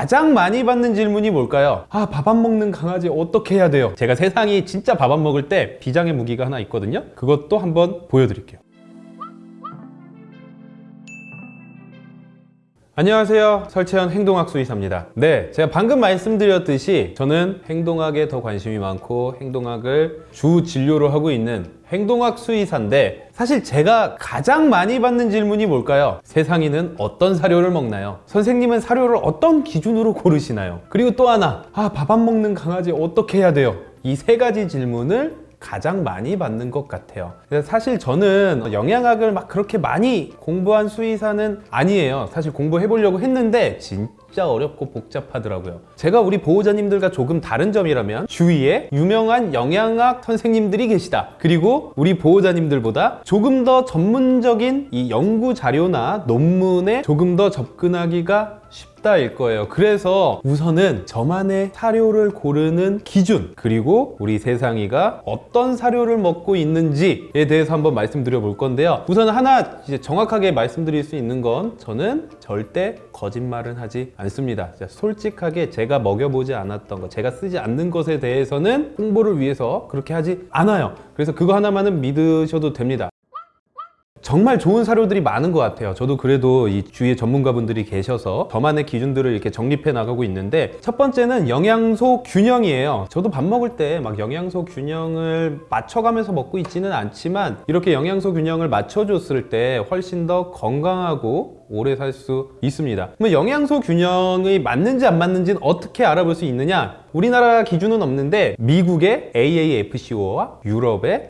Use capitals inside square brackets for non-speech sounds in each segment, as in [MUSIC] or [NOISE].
가장 많이 받는 질문이 뭘까요? 아, 밥 안 먹는 강아지 어떻게 해야 돼요? 제가 세상이 진짜 밥 안 먹을 때 비장의 무기가 하나 있거든요. 그것도 한번 보여드릴게요. 안녕하세요 설채연 행동학 수의사입니다 네 제가 방금 말씀드렸듯이 저는 행동학에 더 관심이 많고 행동학을 주 진료로 하고 있는 행동학 수의사인데 사실 제가 가장 많이 받는 질문이 뭘까요? 세상이는 어떤 사료를 먹나요? 선생님은 사료를 어떤 기준으로 고르시나요? 그리고 또 하나 아 밥 안 먹는 강아지 어떻게 해야 돼요? 이 세 가지 질문을 가장 많이 받는 것 같아요. 사실 저는 영양학을 막 그렇게 많이 공부한 수의사는 아니에요. 사실 공부해 보려고 했는데 진짜 어렵고 복잡하더라고요. 제가 우리 보호자님들과 조금 다른 점이라면 주위에 유명한 영양학 선생님들이 계시다. 그리고 우리 보호자님들보다 조금 더 전문적인 이 연구 자료나 논문에 조금 더 접근하기가 쉽다일 거예요. 그래서 우선은 저만의 사료를 고르는 기준 그리고 우리 세상이가 어떤 사료를 먹고 있는지에 대해서 한번 말씀드려 볼 건데요. 우선 하나 이제 정확하게 말씀드릴 수 있는 건 저는 절대 거짓말은 하지 않습니다. 솔직하게 제가 먹여보지 않았던 것 제가 쓰지 않는 것에 대해서는 홍보를 위해서 그렇게 하지 않아요. 그래서 그거 하나만은 믿으셔도 됩니다 정말 좋은 사료들이 많은 것 같아요. 저도 그래도 이 주위에 전문가분들이 계셔서 저만의 기준들을 이렇게 정립해 나가고 있는데 첫 번째는 영양소 균형이에요. 저도 밥 먹을 때 막 영양소 균형을 맞춰가면서 먹고 있지는 않지만 이렇게 영양소 균형을 맞춰줬을 때 훨씬 더 건강하고 오래 살 수 있습니다. 그럼 영양소 균형이 맞는지 안 맞는지는 어떻게 알아볼 수 있느냐? 우리나라 기준은 없는데 미국의 AAFCO와 유럽의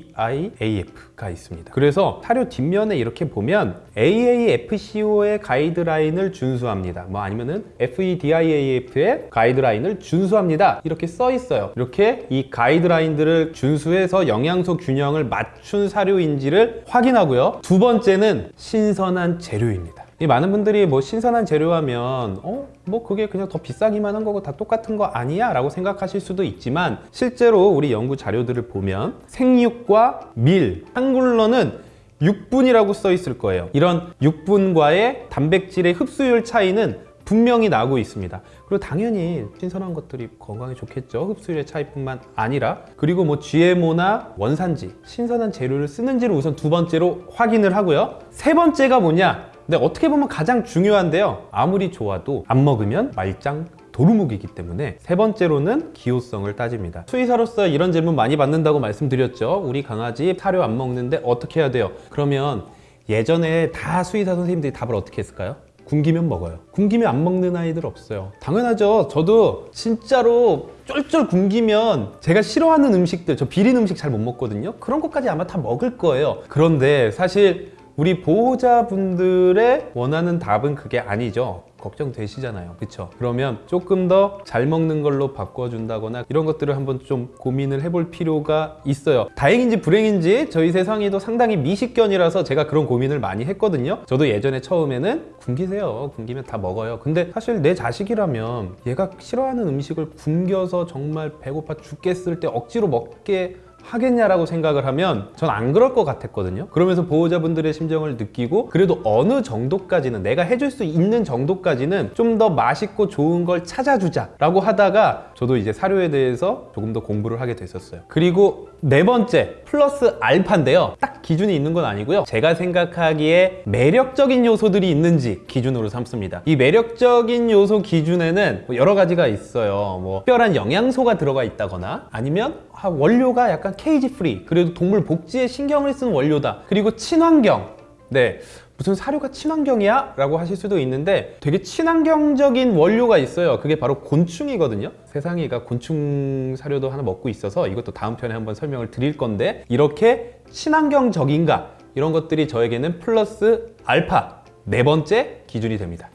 FEDIAF가 있습니다. 그래서 사료 뒷면에 이렇게 보면 AAFCO의 가이드라인을 준수합니다. 뭐 아니면은 FEDIAF의 가이드라인을 준수합니다. 이렇게 써 있어요. 이렇게 이 가이드라인들을 준수해서 영양소 균형을 맞춘 사료인지를 확인하고요. 두 번째는 신선 한 재료입니다 이 많은 분들이 뭐 신선한 재료 하면 어? 뭐 그게 그냥 더 비싸기만 한 거고 다 똑같은 거 아니야? 라고 생각하실 수도 있지만 실제로 우리 연구 자료들을 보면 생육과 밀, 한글로는 6분이라고 써 있을 거예요 이런 6분과의 단백질의 흡수율 차이는 분명히 나고 있습니다. 그리고 당연히 신선한 것들이 건강에 좋겠죠. 흡수율의 차이뿐만 아니라. 그리고 뭐 GMO나 원산지 신선한 재료를 쓰는지를 우선 두 번째로 확인을 하고요. 세 번째가 뭐냐? 근데 어떻게 보면 가장 중요한데요. 아무리 좋아도 안 먹으면 말짱 도루묵이기 때문에 세 번째로는 기호성을 따집니다. 수의사로서 이런 질문 많이 받는다고 말씀드렸죠. 우리 강아지 사료 안 먹는데 어떻게 해야 돼요? 그러면 예전에 다 수의사 선생님들이 답을 어떻게 했을까요? 굶기면 먹어요. 굶기면 안 먹는 아이들 없어요. 당연하죠. 저도 진짜로 쫄쫄 굶기면 제가 싫어하는 음식들 저 비린 음식 잘 못 먹거든요. 그런 것까지 아마 다 먹을 거예요. 그런데 사실 우리 보호자분들의 원하는 답은 그게 아니죠 걱정되시잖아요. 그쵸? 그러면 조금 더 잘 먹는 걸로 바꿔준다거나 이런 것들을 한번 좀 고민을 해볼 필요가 있어요. 다행인지 불행인지 저희 세상이도 상당히 미식견이라서 제가 그런 고민을 많이 했거든요. 저도 예전에 처음에는 굶기세요. 굶기면 다 먹어요. 근데 사실 내 자식이라면 얘가 싫어하는 음식을 굶겨서 정말 배고파 죽겠을 때 억지로 먹게 하겠냐라고 생각을 하면 전 안 그럴 것 같았거든요. 그러면서 보호자분들의 심정을 느끼고 그래도 어느 정도까지는 내가 해줄 수 있는 정도까지는 좀 더 맛있고 좋은 걸 찾아주자 라고 하다가 저도 이제 사료에 대해서 조금 더 공부를 하게 됐었어요. 그리고 네 번째 플러스 알파인데요. 딱 기준이 있는 건 아니고요. 제가 생각하기에 매력적인 요소들이 있는지 기준으로 삼습니다. 이 매력적인 요소 기준에는 뭐 여러 가지가 있어요. 뭐 특별한 영양소가 들어가 있다거나 아니면 아, 원료가 약간 cage free 그래도 동물 복지에 신경을 쓴 원료다. 그리고 친환경. 네. 무슨 사료가 친환경이야? 라고 하실 수도 있는데 되게 친환경적인 원료가 있어요. 그게 바로 곤충이거든요. 세상이가 곤충 사료도 하나 먹고 있어서 이것도 다음 편에 한번 설명을 드릴 건데 이렇게 친환경적인가? 이런 것들이 저에게는 플러스 알파 네 번째 기준이 됩니다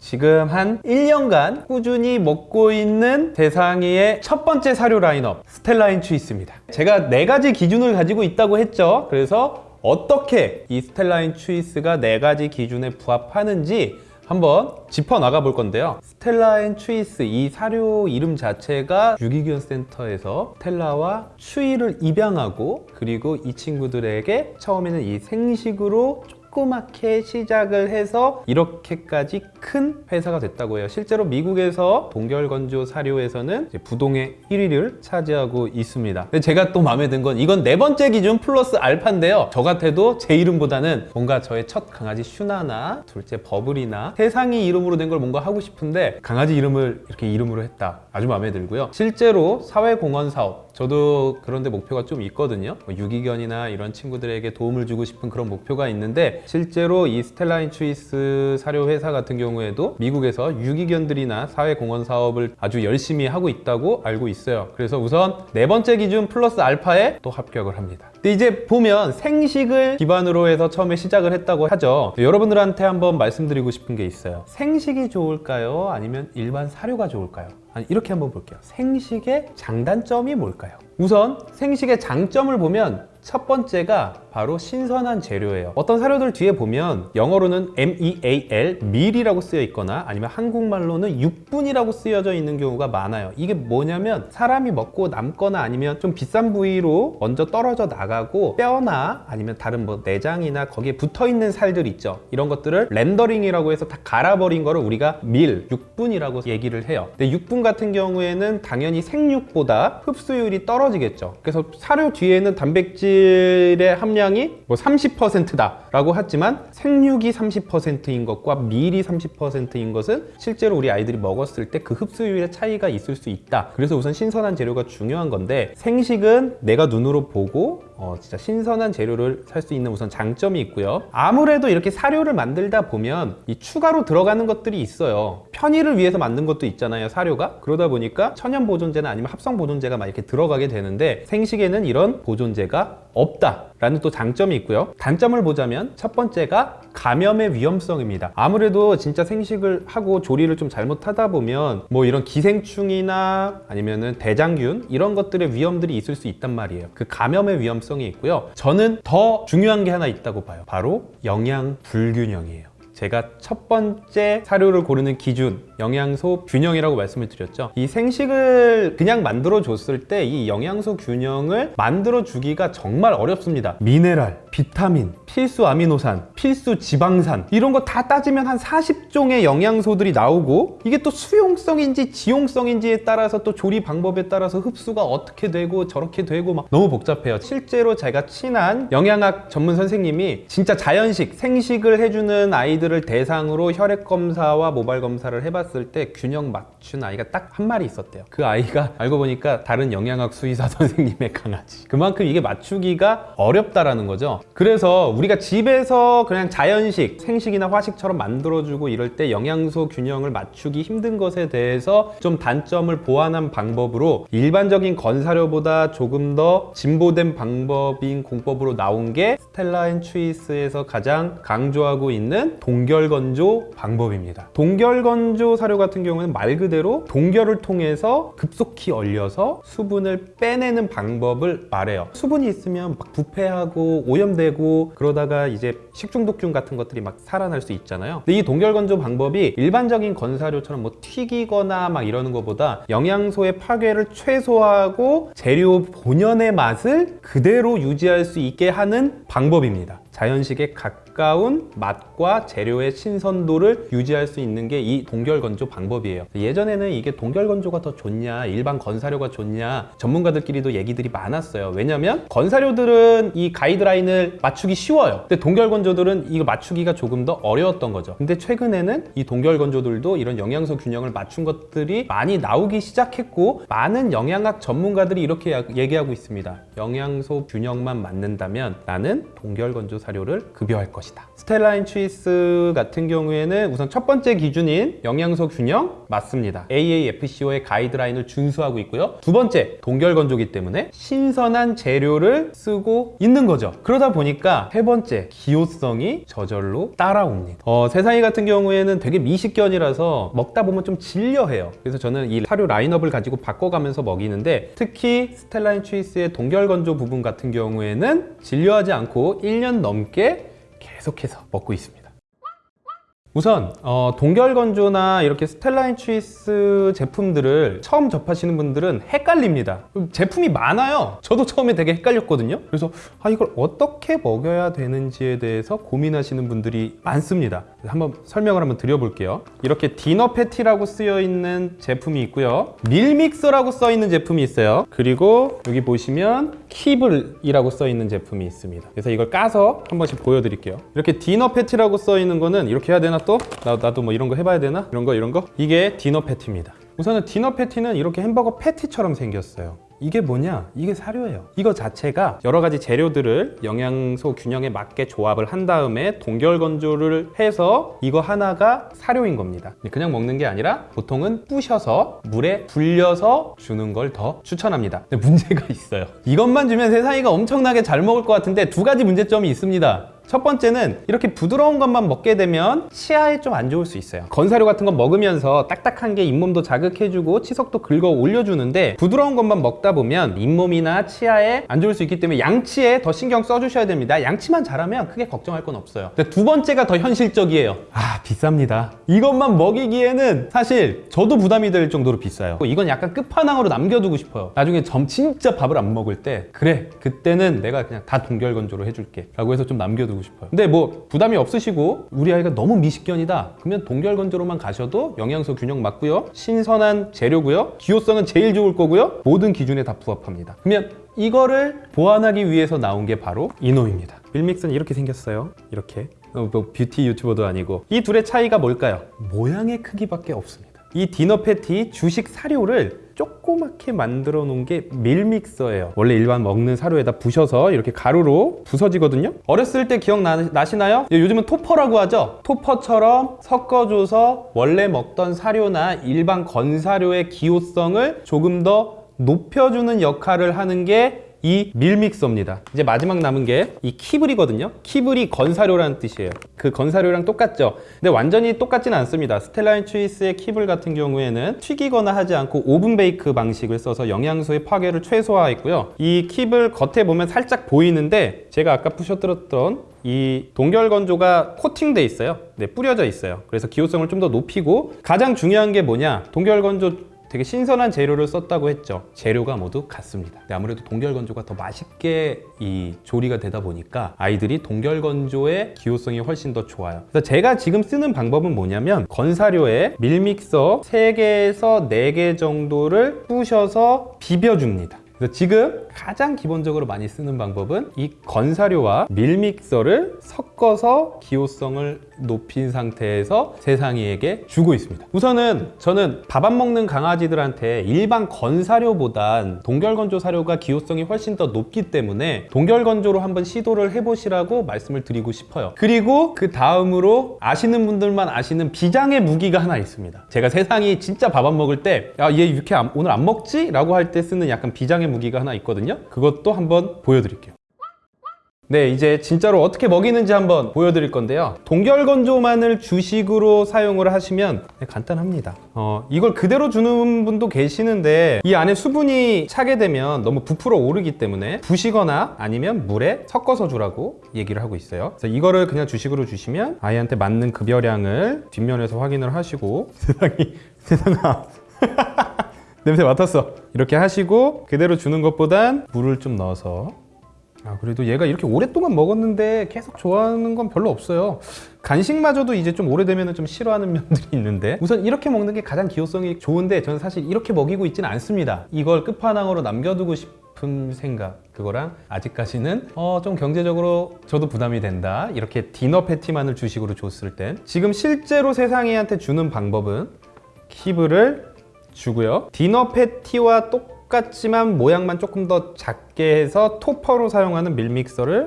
지금 한 1년간 꾸준히 먹고 있는 세상이의 첫 번째 사료 라인업 Stella & Chewy's입니다. 제가 네 가지 기준을 가지고 있다고 했죠. 그래서 어떻게 이 Stella & Chewy's가 네 가지 기준에 부합하는지 한번 짚어 나가 볼 건데요. Stella & Chewy's 이 사료 이름 자체가 유기견 센터에서 Stella와 Chewy를 입양하고 그리고 이 친구들에게 처음에는 이 생식으로 조그맣게 시작을 해서 이렇게까지 큰 회사가 됐다고 해요. 실제로 미국에서 동결건조 사료에서는 부동의 1위를 차지하고 있습니다. 근데 제가 또 마음에 든 건 이건 네 번째 기준 플러스 알파인데요. 저 같아도 제 이름보다는 뭔가 저의 첫 강아지 슈나나 둘째 버블이나 세상이 이름으로 된 걸 뭔가 하고 싶은데 강아지 이름을 이렇게 이름으로 했다. 아주 마음에 들고요. 실제로 사회공헌 사업 저도 그런데 목표가 좀 있거든요. 뭐 유기견이나 이런 친구들에게 도움을 주고 싶은 그런 목표가 있는데 실제로 이 스텔라인 추이스 사료 회사 같은 경우에도 미국에서 유기견들이나 사회공헌 사업을 아주 열심히 하고 있다고 알고 있어요. 그래서 우선 네 번째 기준 플러스 알파에 또 합격을 합니다. 근데 이제 보면 생식을 기반으로 해서 처음에 시작을 했다고 하죠. 여러분들한테 한번 말씀드리고 싶은 게 있어요. 생식이 좋을까요? 아니면 일반 사료가 좋을까요? 아니, 이렇게 한번 볼게요. 생식의 장단점이 뭘까요? 우선 생식의 장점을 보면 첫 번째가 바로 신선한 재료예요. 어떤 사료들 뒤에 보면 영어로는 MEAL, 밀이라고 쓰여 있거나 아니면 한국말로는 육분이라고 쓰여져 있는 경우가 많아요. 이게 뭐냐면 사람이 먹고 남거나 아니면 좀 비싼 부위로 먼저 떨어져 나가고 뼈나 아니면 다른 뭐 내장이나 거기에 붙어 있는 살들 있죠. 이런 것들을 렌더링이라고 해서 다 갈아버린 거를 우리가 밀, 육분이라고 얘기를 해요. 근데 육분 같은 경우에는 당연히 생육보다 흡수율이 떨어지겠죠. 그래서 사료 뒤에는 단백질 의 함량이 뭐 30%다 라고 하지만 생육이 30%인 것과 밀이 30%인 것은 실제로 우리 아이들이 먹었을 때 그 흡수율의 차이가 있을 수 있다. 그래서 우선 신선한 재료가 중요한 건데 생식은 내가 눈으로 보고 어, 진짜 신선한 재료를 살 수 있는 우선 장점이 있고요. 아무래도 이렇게 사료를 만들다 보면 이 추가로 들어가는 것들이 있어요. 편의를 위해서 만든 것도 있잖아요, 사료가. 그러다 보니까 천연 보존제나 아니면 합성 보존제가 막 이렇게 들어가게 되는데 생식에는 이런 보존제가 없다 라는 또 장점이 있고요. 단점을 보자면 첫 번째가 감염의 위험성입니다. 아무래도 진짜 생식을 하고 조리를 좀 잘못하다 보면 뭐 이런 기생충이나 아니면은 대장균 이런 것들의 위험들이 있을 수 있단 말이에요. 그 감염의 위험성이 있고요. 저는 더 중요한 게 하나 있다고 봐요. 바로 영양 불균형이에요. 제가 첫 번째 사료를 고르는 기준 영양소 균형이라고 말씀을 드렸죠. 이 생식을 그냥 만들어 줬을 때 이 영양소 균형을 만들어 주기가 정말 어렵습니다. 미네랄, 비타민, 필수 아미노산, 필수 지방산 이런 거 다 따지면 한 40종의 영양소들이 나오고 이게 또 수용성인지 지용성인지에 따라서 또 조리 방법에 따라서 흡수가 어떻게 되고 저렇게 되고 막 너무 복잡해요. 실제로 제가 친한 영양학 전문 선생님이 진짜 자연식 생식을 해주는 아이들 아이들을 대상으로 혈액 검사와 모발 검사를 해봤을 때 균형 맞춘 아이가 딱 한 마리 있었대요. 그 아이가 [LAUGHS] 알고 보니까 다른 영양학 수의사 [LAUGHS] 선생님의 강아지. 그만큼 이게 맞추기가 어렵다라는 거죠. 그래서 우리가 집에서 그냥 자연식, 생식이나 화식처럼 만들어주고 이럴 때 영양소 균형을 맞추기 힘든 것에 대해서 좀 단점을 보완한 방법으로 일반적인 건사료보다 조금 더 진보된 방법인 공법으로 나온 게 Stella & Chewy's에서 가장 강조하고 있는 동 동결건조 방법입니다. 동결건조 사료 같은 경우는 말 그대로 동결을 통해서 급속히 얼려서 수분을 빼내는 방법을 말해요. 수분이 있으면 막 부패하고 오염되고 그러다가 이제 식중독균 같은 것들이 막 살아날 수 있잖아요. 근데 이 동결 건조 방법이 일반적인 건사료처럼 뭐 튀기거나 막 이러는 것보다 영양소의 파괴를 최소화하고 재료 본연의 맛을 그대로 유지할 수 있게 하는 방법입니다. 자연식에 가까운 맛과 재료의 신선도를 유지할 수 있는 게 이 동결 건조 방법이에요. 예전에는 이게 동결 건조가 더 좋냐, 일반 건사료가 좋냐, 전문가들끼리도 얘기들이 많았어요. 왜냐면 건사료들은 이 가이드라인을 맞추기 쉬워요. 근데 동결 건조들은 이거 맞추기가 조금 더 어려웠던 거죠. 근데 최근에는 이 동결 건조들도 이런 영양소 균형을 맞춘 것들이 많이 나오기 시작했고, 많은 영양학 전문가들이 이렇게 얘기하고 있습니다. 영양소 균형만 맞는다면 나는 동결 건조 사료를 급여할 것이다. 스텔라인 추이스 같은 경우에는 우선 첫 번째 기준인 영양소 균형 맞습니다. AAFCO의 가이드라인을 준수하고 있고요. 두 번째 동결 건조기 때문에 신선한 재료를 쓰고 있는 거죠. 그러다 보니까 세 번째 기호성이 저절로 따라옵니다. 어, 세상이 같은 경우에는 되게 미식견이라서 먹다 보면 좀 질려해요. 그래서 저는 이 사료 라인업을 가지고 바꿔가면서 먹이는데 특히 스텔라인 추이스의 동결 건조 부분 같은 경우에는 질려하지 않고 1년 넘게 계속해서 먹고 있습니다. 우선 어, 동결건조나 이렇게 Stella & Chewy's 제품들을 처음 접하시는 분들은 헷갈립니다. 제품이 많아요. 저도 처음에 되게 헷갈렸거든요. 그래서 아 이걸 어떻게 먹여야 되는지에 대해서 고민하시는 분들이 많습니다. 한번 설명을 한번 드려볼게요. 이렇게 디너 패티라고 쓰여 있는 제품이 있고요. Meal Mixer라고 써 있는 제품이 있어요. 그리고 여기 보시면 kibble이라고 써 있는 제품이 있습니다. 그래서 이걸 까서 한 번씩 보여드릴게요. 이렇게 디너 패티라고 써 있는 거는 이렇게 해야 되나 또? 나, 나도 뭐 이런 거 해봐야 되나? 이런 거 이런 거? 이게 디너 패티입니다. 우선은 디너 패티는 이렇게 햄버거 패티처럼 생겼어요. 이게 뭐냐? 이게 사료예요. 이거 자체가 여러 가지 재료들을 영양소 균형에 맞게 조합을 한 다음에 동결 건조를 해서 이거 하나가 사료인 겁니다. 그냥 먹는 게 아니라 보통은 부셔서 물에 불려서 주는 걸 더 추천합니다. 근데 문제가 [LAUGHS] 있어요. 이것만 주면 세상이가 엄청나게 잘 먹을 것 같은데 두 가지 문제점이 있습니다. 첫 번째는 이렇게 부드러운 것만 먹게 되면 치아에 좀 안 좋을 수 있어요. 건사료 같은 거 먹으면서 딱딱한 게 잇몸도 자극해주고 치석도 긁어 올려주는데 부드러운 것만 먹다 보면 잇몸이나 치아에 안 좋을 수 있기 때문에 양치에 더 신경 써주셔야 됩니다. 양치만 잘하면 크게 걱정할 건 없어요. 두 번째가 더 현실적이에요. 아 비쌉니다. 이것만 먹이기에는 사실 저도 부담이 될 정도로 비싸요. 이건 약간 끝판왕으로 남겨두고 싶어요. 나중에 점 진짜 밥을 안 먹을 때 그래 그때는 내가 그냥 다 동결건조로 해줄게 라고 해서 좀 남겨두고 싶어요. 근데 뭐 부담이 없으시고 우리 아이가 너무 미식견이다 그러면 동결건조로만 가셔도 영양소 균형 맞고요. 신선한 재료고요. 기호성은 제일 좋을 거고요. 모든 기준에 다 부합합니다. 그러면 이거를 보완하기 위해서 나온 게 바로 이놈입니다. Meal Mixer는 이렇게 생겼어요. 이렇게. 어, 뭐 뷰티 유튜버도 아니고 이 둘의 차이가 뭘까요? 모양의 크기밖에 없습니다. 이 디너 패티 주식 사료를 조그맣게 만들어 놓은 게 Meal Mixer예요. 원래 일반 먹는 사료에다 부셔서 이렇게 가루로 부서지거든요. 어렸을 때 기억나시나요? 요즘은 topper라고 하죠. topper처럼 섞어줘서 원래 먹던 사료나 일반 건사료의 기호성을 조금 더 높여주는 역할을 하는 게 이 Meal Mixer입니다. 이제 마지막 남은 게 이 kibble이거든요. kibble이 건사료라는 뜻이에요. 그 건사료랑 똑같죠. 근데 완전히 똑같지는 않습니다. Stella & Chewy's의 kibble 같은 경우에는 튀기거나 하지 않고 오븐 bake 방식을 써서 영양소의 파괴를 최소화했고요. 이 kibble 겉에 보면 살짝 보이는데 제가 아까 부셔들었던 이 동결 건조가 코팅돼 있어요. 네, 뿌려져 있어요. 그래서 기호성을 좀 더 높이고 가장 중요한 게 뭐냐? 동결 건조 되게 신선한 재료를 썼다고 했죠. 재료가 모두 같습니다. 아무래도 동결건조가 더 맛있게 이 조리가 되다 보니까 아이들이 동결건조의 기호성이 훨씬 더 좋아요. 그래서 제가 지금 쓰는 방법은 뭐냐면 건사료에 Meal Mixer 3개에서 4개 정도를 부셔서 비벼줍니다. 그래서 지금 가장 기본적으로 많이 쓰는 방법은 이 건사료와 밀믹서를 섞어서 기호성을 높인 상태에서 세상이에게 주고 있습니다. 우선은 저는 밥 안 먹는 강아지들한테 일반 건사료보단 동결건조 사료가 기호성이 훨씬 더 높기 때문에 동결건조로 한번 시도를 해보시라고 말씀을 드리고 싶어요. 그리고 그 다음으로 아시는 분들만 아시는 비장의 무기가 하나 있습니다. 제가 세상이 진짜 밥 안 먹을 때 야, 얘 안- 오늘 안 먹지? 라고 할 때 쓰는 약간 비장의 무기가 하나 있거든요. 그것도 한번 보여드릴게요. 네, 이제 진짜로 어떻게 먹이는지 한번 보여드릴 건데요. 동결건조만을 주식으로 사용을 하시면 네, 간단합니다. 어, 이걸 그대로 주는 분도 계시는데 이 안에 수분이 차게 되면 너무 부풀어 오르기 때문에 부시거나 아니면 물에 섞어서 주라고 얘기를 하고 있어요. 그래서 이거를 그냥 주식으로 주시면 아이한테 맞는 급여량을 뒷면에서 확인을 하시고 [LAUGHS] 세상이 세상아 [LAUGHS] 냄새 맡았어. 이렇게 하시고 그대로 주는 것보단 물을 좀 넣어서 아 그래도 얘가 이렇게 오랫동안 먹었는데 계속 좋아하는 건 별로 없어요. 간식마저도 이제 좀 오래되면 좀 싫어하는 [LAUGHS] 면들이 있는데 우선 이렇게 먹는 게 가장 기호성이 좋은데 저는 사실 이렇게 먹이고 있지는 않습니다. 이걸 끝판왕으로 남겨두고 싶은 생각 그거랑 아직까지는 어, 좀 경제적으로 저도 부담이 된다 이렇게 디너 패티만을 주식으로 줬을 땐 지금 실제로 세상이한테 주는 방법은 키브를 주고요. 디너 패티와 똑 같지만 모양만 조금 더 작게 해서 토퍼로 사용하는 밀믹서를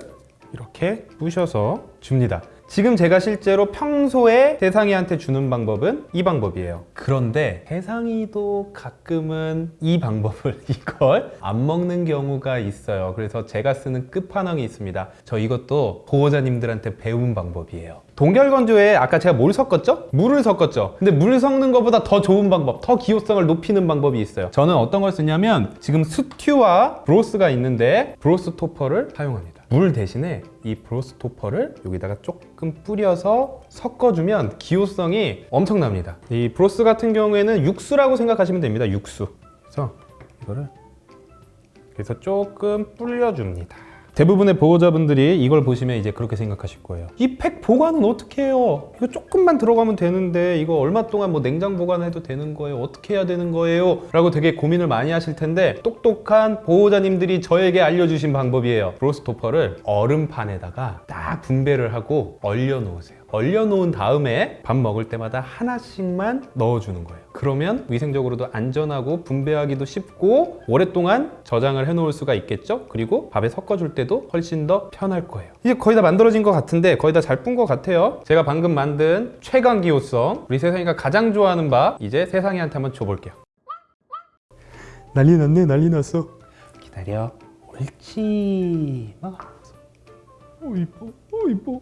이렇게 부셔서 줍니다. 지금 제가 실제로 평소에 세상이한테 주는 방법은 이 방법이에요. 그런데 세상이도 가끔은 이 방법을 [LAUGHS] 이걸 안 먹는 경우가 있어요. 그래서 제가 쓰는 끝판왕이 있습니다. 저 이것도 보호자님들한테 배운 방법이에요. 동결건조에 아까 제가 뭘 섞었죠? 물을 섞었죠. 근데 물 섞는 것보다 더 좋은 방법, 더 기호성을 높이는 방법이 있어요. 저는 어떤 걸 쓰냐면 지금 스튜와 broth가 있는데 broth topper를 사용합니다. 물 대신에 이 broth topper를 여기다가 조금 뿌려서 섞어주면 기호성이 엄청납니다. 이 broth 같은 경우에는 육수라고 생각하시면 됩니다. 육수. 그래서 이거를 그래서 조금 불려줍니다. 대부분의 보호자분들이 이걸 보시면 이제 그렇게 생각하실 거예요. 이 팩 보관은 어떻게 해요? 이거 조금만 들어가면 되는데 이거 얼마 동안 뭐 냉장 보관해도 되는 거예요? 어떻게 해야 되는 거예요? 라고 되게 고민을 많이 하실 텐데 똑똑한 보호자님들이 저에게 알려주신 방법이에요. 브로스토퍼를 얼음판에다가 딱 분배를 하고 얼려 놓으세요. 얼려 놓은 다음에 밥 먹을 때마다 하나씩만 넣어주는 거예요. 그러면 위생적으로도 안전하고 분배하기도 쉽고 오랫동안 저장을 해 놓을 수가 있겠죠? 그리고 밥에 섞어줄 때도 훨씬 더 편할 거예요. 이제 거의 다 만들어진 것 같은데 거의 다 잘 푼 것 같아요. 제가 방금 만든 최강 기호성 우리 세상이가 가장 좋아하는 밥 이제 세상이한테 한번 줘볼게요. 난리 났네 난리 났어. 기다려. 옳지. 막. 어 이뻐. 어 이뻐.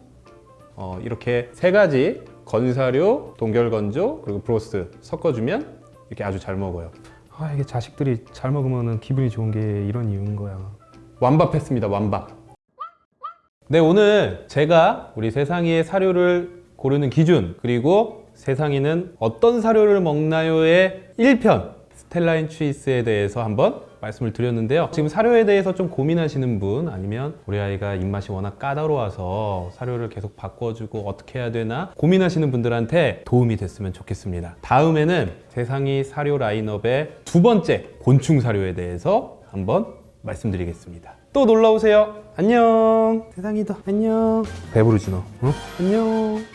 어, 이렇게 세 가지 건사료, 동결건조 그리고 브로스 섞어주면 이렇게 아주 잘 먹어요. 아 이게 자식들이 잘 먹으면 기분이 좋은 게 이런 이유인 거야. 완밥 했습니다. 완밥. 네 오늘 제가 우리 세상이의 사료를 고르는 기준 그리고 세상이는 어떤 사료를 먹나요의 1편 스텔라인 추이스에 대해서 한번 말씀을 드렸는데요. 지금 사료에 대해서 좀 고민하시는 분 아니면 우리 아이가 입맛이 워낙 까다로워서 사료를 계속 바꿔주고 어떻게 해야 되나 고민하시는 분들한테 도움이 됐으면 좋겠습니다. 다음에는 세상이 사료 라인업의 두 번째 곤충 사료에 대해서 한번 말씀드리겠습니다. 또 놀러 오세요. 안녕. 세상이도 안녕. 배부르지 너. 응? 안녕.